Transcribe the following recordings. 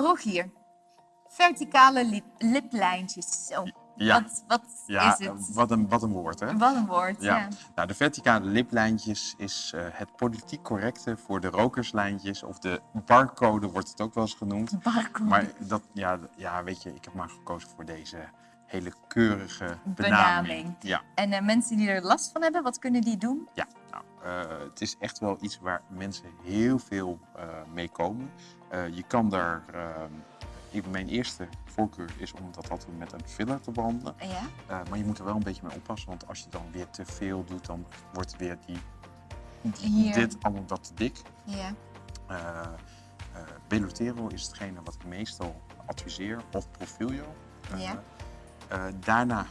Rogier, verticale lip, liplijntjes. Zo. Ja. Wat, wat Ja, is het? wat een, wat een woord, hè? Wat een woord, ja. Ja. Nou, de verticale liplijntjes is eh, het politiek correcte voor de rokerslijntjes. Of de barcode wordt het ook wel eens genoemd. Barcode. Maar dat, ja, ja, weet je, ik heb maar gekozen voor deze hele keurige benaming. Benaming. Ja, En eh, mensen die er last van hebben, wat kunnen die doen? ja. Eh, het is echt wel iets waar mensen heel veel eh, mee komen. Eh, je kan daar... ik- mijn eerste voorkeur is om dat altijd met een filler te behandelen. Ja? Maar je moet er wel een beetje mee oppassen, want als je dan weer te veel doet, dan wordt weer die, Hier. dit allemaal dat te dik. Ja. Belotero is hetgene wat ik meestal adviseer, of Profilio. Ja. daarna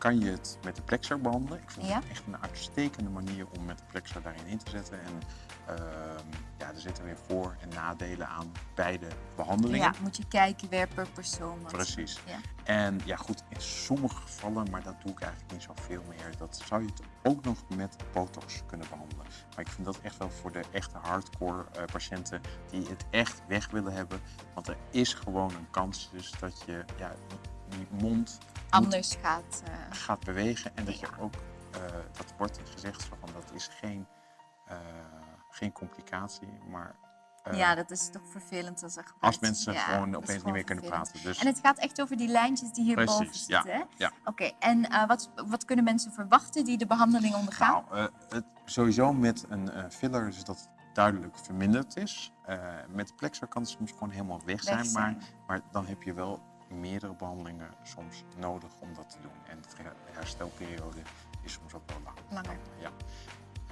kan je het met de plexer behandelen. Ik vind Ja. het echt een uitstekende manier om met de plexer daarin in te zetten. En ehm, ja, er zitten weer voor- en nadelen aan beide behandelingen. ja, moet je kijken weer per persoon. wat- Precies. Ja. En ja, goed, in sommige gevallen, maar dat doe ik eigenlijk niet zoveel meer, dat zou je het ook nog met botox kunnen behandelen. Maar ik vind dat echt wel voor de echte hardcore eh, patiënten die het echt weg willen hebben. Want er is gewoon een kans dus dat je ja, die mond Anders gaat. eh, gaat bewegen en dat je Ja. ook, eh, dat wordt gezegd van dat is geen, eh, geen complicatie, maar ja, dat is toch vervelend als er gebeurt. als mensen Ja, gewoon opeens niet meer kunnen vervelend. praten. Dus En het gaat echt over die lijntjes die hierboven Precies, ja, zitten, hè? ja. Oké, en wat, wat kunnen mensen verwachten die de behandeling ondergaan? Nou, het, sowieso met een filler is dat duidelijk verminderd is. Met de plexer kan het soms gewoon helemaal weg zijn, Weg Maar, zijn. maar dan heb je wel meerdere behandelingen soms nodig om dat te doen. En de her- herstelperiode is soms ook wel lang. Langer. Ja.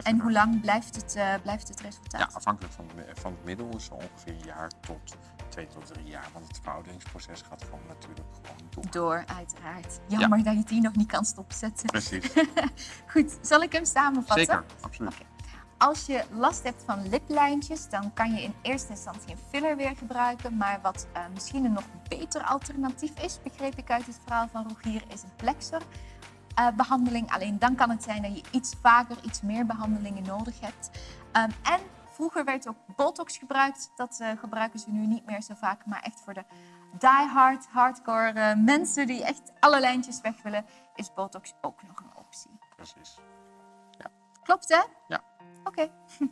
En hoe lang blijft het, eh, blijft het resultaat? Ja, afhankelijk van, de- van het middel is het ongeveer een jaar tot twee tot drie jaar. Want het verouderingsproces gaat gewoon natuurlijk gewoon door. Door, uiteraard. Jammer dat je die nog niet kan stopzetten. Precies, Goed, zal ik hem samenvatten? zeker, absoluut. Als je last hebt van liplijntjes, dan kan je in eerste instantie een filler weer gebruiken. Maar wat eh, misschien een nog beter alternatief is, begreep ik uit het verhaal van Rogier, is een plexer. eh, behandeling. Alleen dan kan het zijn dat je iets vaker, iets meer behandelingen nodig hebt. Ehm, en vroeger werd ook botox gebruikt. Dat eh, gebruiken ze nu niet meer zo vaak, maar echt voor de die-hard, hardcore mensen die echt alle lijntjes weg willen, is botox ook nog een optie. Precies. Klopt hè? Ja. Oké.